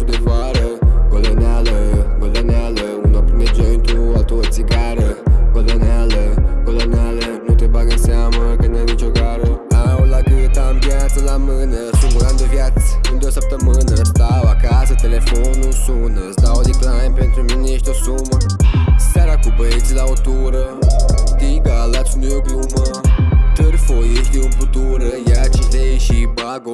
ceasul de vară. Golăneală, golăneală Una prinde jointul, altul o țigară. Golăneală, golăneală Nu te bagă seamă că n-ai nicio gară. Au la cât am viață la mână Singur an de viață, în de o săptămână. Stau acasă, telefonul sună Îți dau decline, pentru mine ești o sumă. Seara cu băieții la o tură Tiga, lațul nu e o glumă. Târfo, de umplutură Ia 5 lei și bag o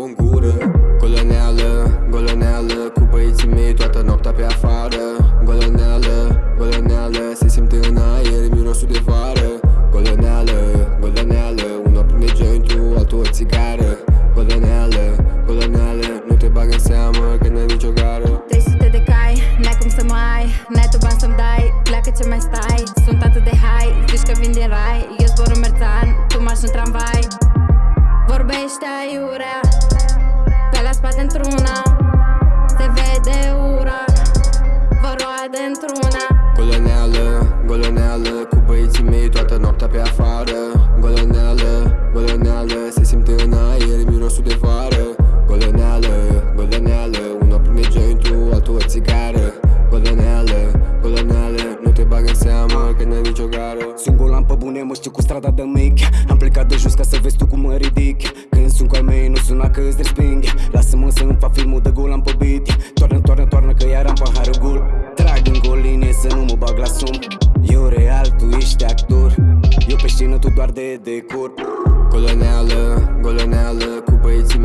în aer mirosul de vară. Golăneală, golăneală Unul prinde jointul, altul o țigară. Golăneală, golăneală Nu te bag în seamă că n-ai nicio gară. 300 de cai, n-ai cum să mă ai. N-ai tu bani să-mi dai, pleacă ce mai stai. Sunt atât de high, zici că vin din rai. Eu zbor în merțan, tu marși în tramvai. Vorbește aiurea Pe la spate într-una. Se vede ura mirosul de vară. Golăneală, golăneală Unul prinde jointul, altul o țigară. Golăneală, golăneală Nu te bag în seamă că n-ai nicio gară. Sunt golan pe bune, mă știu cu strada de mic. Am plecat de jos ca să vezi tu cum mă ridic. Când sunt cu ai mei, nu suna că îți resping Lasă-mă să-mi fac filmul de golan pe beat Toarnă, toarnă, toarnă că iar am paharul gol. Trag în goline să nu mă bag la sum de decor. Golăneală, golăneală Cu băieții